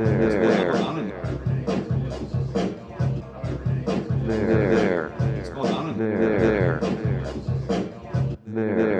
There. Going on in there? There. There? There. There.